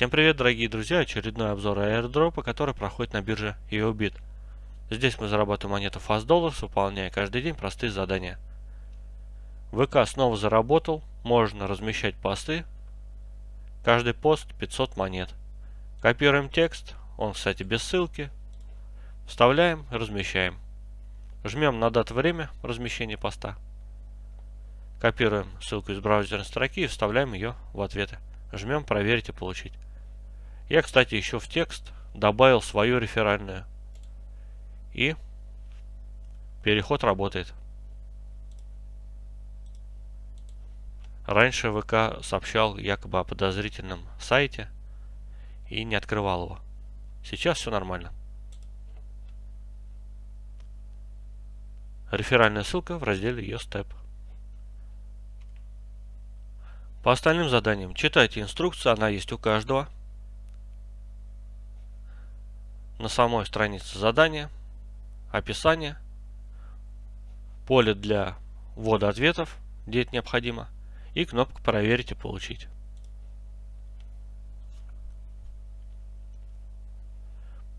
Всем привет, дорогие друзья! Очередной обзор аирдропа, который проходит на бирже EOBIT. Здесь мы зарабатываем монету Fast Dollars, выполняя каждый день простые задания. ВК снова заработал, можно размещать посты. Каждый пост 500 монет. Копируем текст, он, кстати, без ссылки. Вставляем, размещаем. Жмем на дату время размещения поста. Копируем ссылку из браузерной строки и вставляем ее в ответы. Жмем проверить и получить. Я, кстати, еще в текст добавил свою реферальную. И переход работает. Раньше ВК сообщал якобы о подозрительном сайте и не открывал его. Сейчас все нормально. Реферальная ссылка в разделе YouStep. По остальным заданиям читайте инструкцию, она есть у каждого. На самой странице задания, описание, поле для ввода ответов, где это необходимо, и кнопка «Проверить и получить».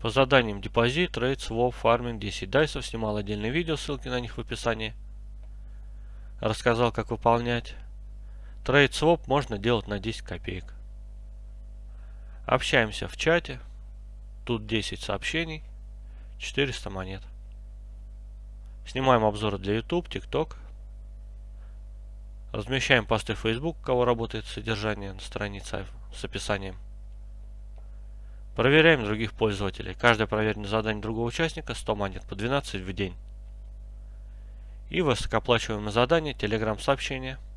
По заданиям депозит, трейд, своп, фарминг, 10 дайсов снимал отдельное видео, ссылки на них в описании. Рассказал, как выполнять. Трейд своп можно делать на 10 копеек. Общаемся в чате. Тут 10 сообщений, 400 монет. Снимаем обзоры для YouTube, TikTok. Размещаем посты в Facebook, у кого работает содержание на странице с описанием. Проверяем других пользователей. Каждое проверенное задание другого участника 100 монет по 12 в день. И высокооплачиваемое задание, Telegram сообщение –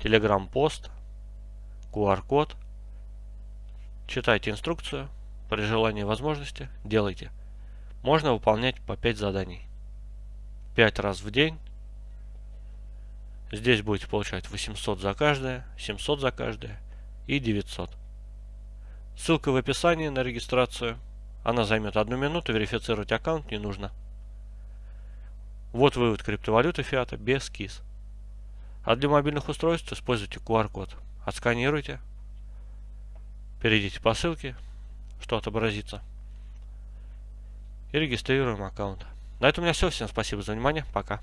Telegram-пост, QR-код. Читайте инструкцию. При желании и возможности делайте. Можно выполнять по 5 заданий. 5 раз в день. Здесь будете получать 800 за каждое, 700 за каждое и 900. Ссылка в описании на регистрацию. Она займет одну минуту, верифицировать аккаунт не нужно. Вот вывод криптовалюты фиата без КИС. А для мобильных устройств используйте QR-код. Отсканируйте. Перейдите по ссылке, что отобразится. И регистрируем аккаунт. На этом у меня все. Всем спасибо за внимание. Пока.